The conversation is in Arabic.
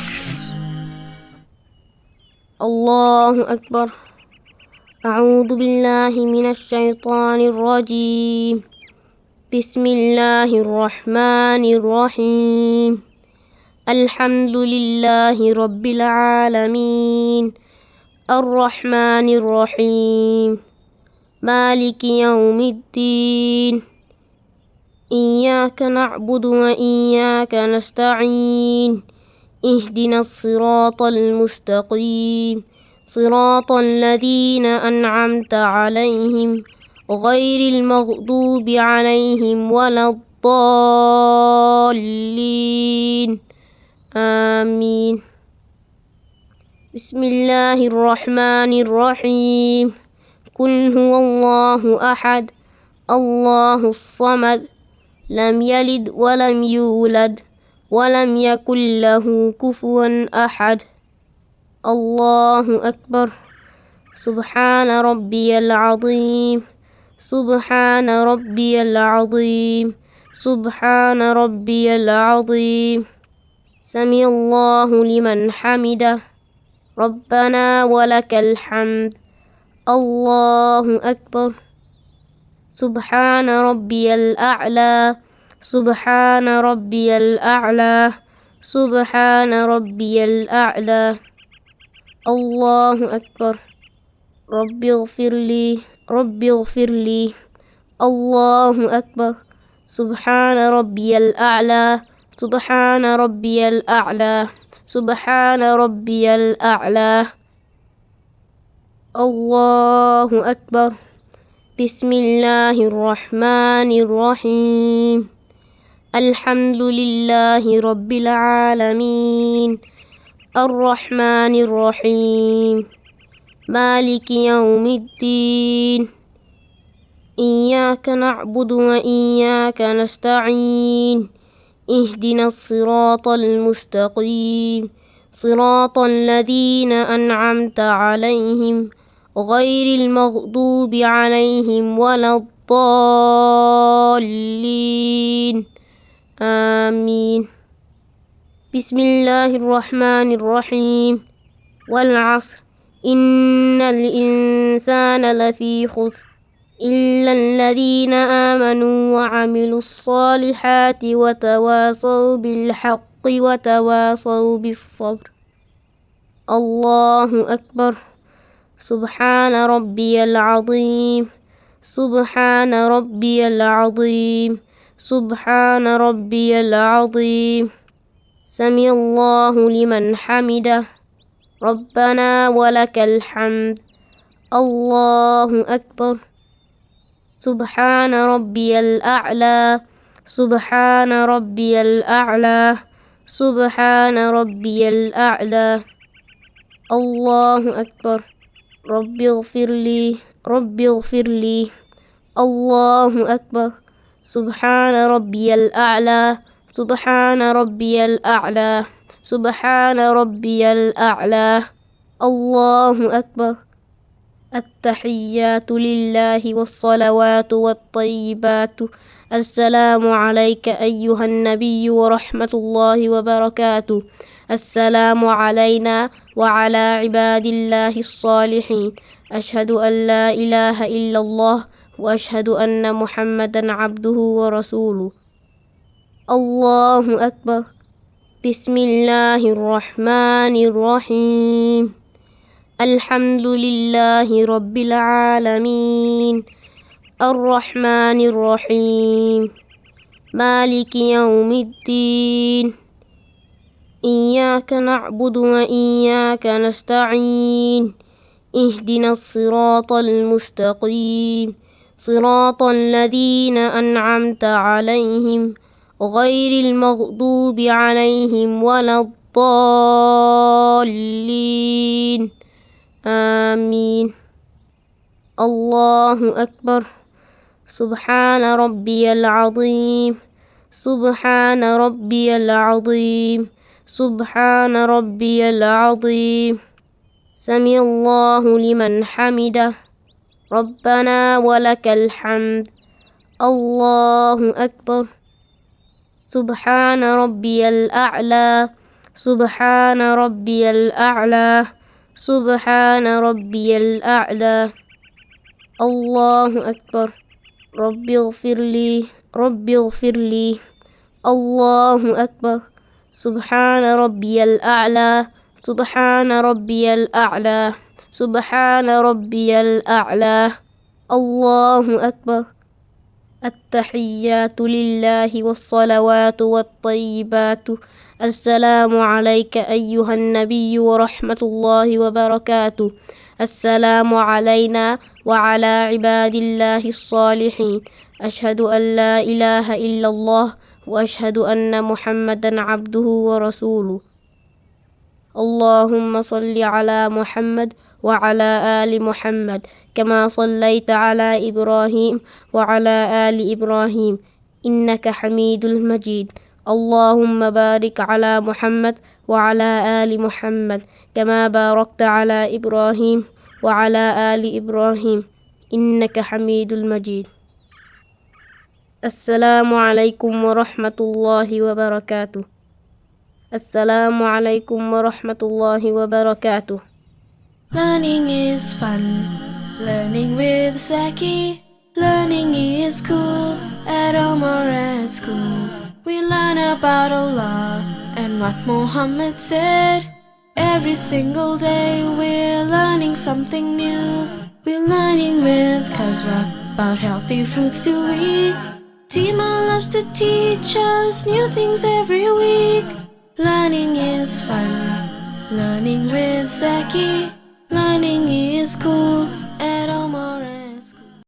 Productions. الله أكبر أعوذ بالله من الشيطان الرجيم بسم الله الرحمن الرحيم الحمد لله رب العالمين الرحمن الرحيم مالك يوم الدين إياك نعبد وإياك نستعين اهدنا الصراط المستقيم. صراط الذين أنعمت عليهم غير المغضوب عليهم ولا الضالين. آمين. بسم الله الرحمن الرحيم. قل هو الله أحد. الله الصمد. لم يلد ولم يولد. ولم يكن له كفوا أحد. الله أكبر. سبحان ربي العظيم. سبحان ربي العظيم. سبحان ربي العظيم. سمع الله لمن حمده. ربنا ولك الحمد. الله أكبر. سبحان ربي الأعلى. سبحان ربي الأعلى سبحان ربي الأعلى. الله أكبر. ربي اغفر لي ربي اغفر لي. الله أكبر. سبحان ربي الأعلى سبحان ربي الأعلى سبحان ربي الأعلى. الله أكبر. بسم الله الرحمن الرحيم. الحمد لله رب العالمين. الرحمن الرحيم. مالك يوم الدين. إياك نعبد وإياك نستعين. اهدنا الصراط المستقيم. صراط الذين أنعمت عليهم غير المغضوب عليهم ولا الضالين. آمين. بسم الله الرحمن الرحيم. والعصر. إن الإنسان لفي خسر. إلا الذين آمنوا وعملوا الصالحات وتواصوا بالحق وتواصوا بالصبر. الله أكبر. سبحان ربي العظيم. سبحان ربي العظيم. سبحان ربي العظيم. سمع الله لمن حمده. ربنا ولك الحمد. الله أكبر. سبحان ربي الأعلى. سبحان ربي الأعلى. سبحان ربي الأعلى. الله أكبر. رب اغفر لي. رب اغفر لي. الله أكبر. سبحان ربي الأعلى سبحان ربي الأعلى سبحان ربي الأعلى. الله أكبر. التحيات لله والصلوات والطيبات. السلام عليك أيها النبي ورحمة الله وبركاته. السلام علينا وعلى عباد الله الصالحين. أشهد أن لا إله إلا الله وأشهد أن محمدا عبده ورسوله. الله أكبر. بسم الله الرحمن الرحيم. الحمد لله رب العالمين. الرحمن الرحيم. مالك يوم الدين. إياك نعبد وإياك نستعين. اهدنا الصراط المستقيم. صراط الذين أنعمت عليهم غير المغضوب عليهم ولا الضالين. آمين. الله أكبر. سبحان ربي العظيم. سبحان ربي العظيم. سبحان ربي العظيم. سمع الله لمن حمده. ربنا ولك الحمد. الله أكبر. سبحان ربي الأعلى. سبحان ربي الأعلى. سبحان ربي الأعلى. الله أكبر. ربي اغفر لي. ربي اغفر لي. الله أكبر. سبحان ربي الأعلى. سبحان ربي الأعلى. سبحان ربي الأعلى. الله أكبر. التحيات لله والصلوات والطيبات. السلام عليك أيها النبي ورحمة الله وبركاته. السلام علينا وعلى عباد الله الصالحين. أشهد أن لا إله إلا الله وأشهد أن محمدا عبده ورسوله. اللهم صل على محمد وعلى آل محمد كما صليت على إبراهيم وعلى آل إبراهيم إنك حميد المجيد. اللهم بارك على محمد وعلى آل محمد كما باركت على إبراهيم وعلى آل إبراهيم إنك حميد المجيد. السلام عليكم ورحمة الله وبركاته. Assalamu alaikum wa rahmatullahi wa. Learning is fun. Learning with Saki. Learning is cool. At home at school. We learn about Allah and what Muhammad said. Every single day we're learning something new. We're learning with Kazra about healthy foods to eat. Tima loves to teach us new things every week. Learning is fun, learning with Zaki. Learning is cool.